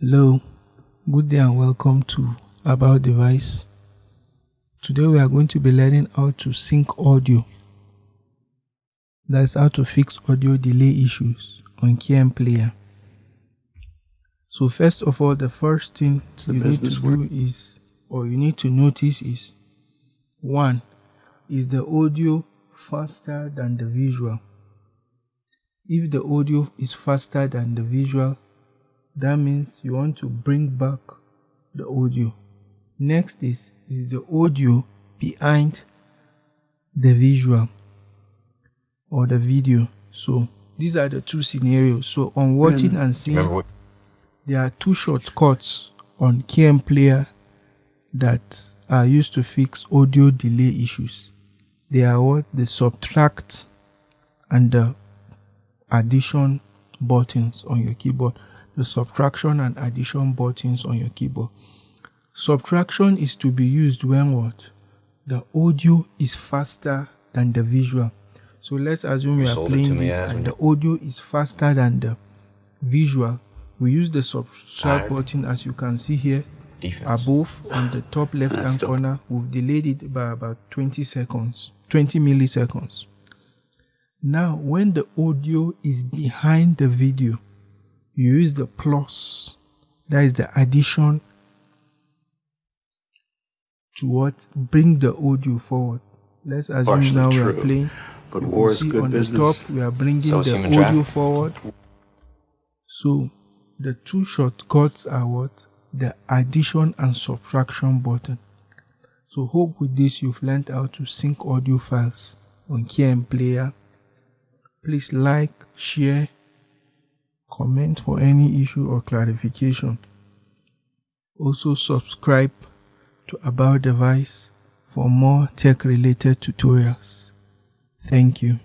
Hello, good day and welcome to About Device. Today we are going to be learning how to sync audio. That's how to fix audio delay issues on KM Player. So first of all, the first thing you need to do is, or you need to notice is, one, is the audio faster than the visual? If the audio is faster than the visual, that means you want to bring back the audio. Next is, is the audio behind the visual or the video. So these are the two scenarios. So on watching hmm. and seeing, there are two shortcuts on KM Player that are used to fix audio delay issues. They are what? The subtract and the addition buttons on your keyboard. The subtraction and addition buttons on your keyboard. Subtraction is to be used when what? The audio is faster than the visual. So let's assume you, are playing this and the audio is faster than the visual. We use the subtract button as you can see here Defense. above on the top left hand corner. We've delayed it by about 20 seconds, 20 milliseconds. Now, when the audio is behind the video, you use the plus, that is the addition to what bring the audio forward. Let's assume Partially now we are playing. But you war is good on business. the top, we are bringing so the audio traffic. forward. So the two shortcuts are what? The addition and subtraction button. So hope with this you've learned how to sync audio files on KM Player Please like, share, comment for any issue or clarification. Also subscribe to About Device for more tech related tutorials. Thank you.